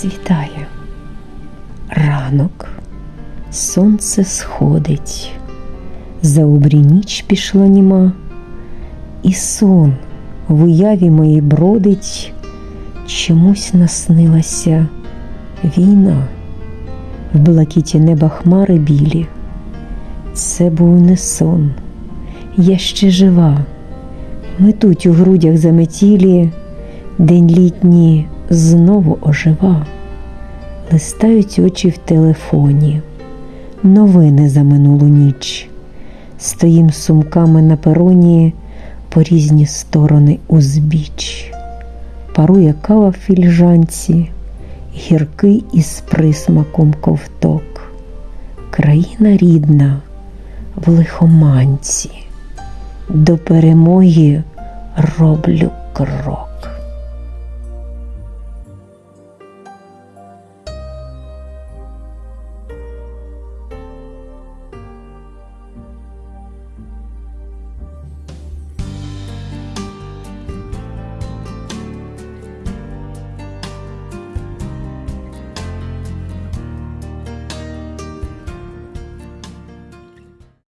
Світає. Ранок, сонце сходить, за обрій ніч пішла німа, і сон в уяві моїй бродить, чомусь наснилася війна, в блакіті неба хмари білі. Це був не сон, я ще жива, метуть у грудях заметілі, день літній знову ожива. Листають очі в телефоні, новини за минулу ніч. Стоїм сумками на пероні по різні сторони узбіч. Парує кава в фільжанці, гіркий із присмаком ковток. Країна рідна в лихоманці, до перемоги роблю крок.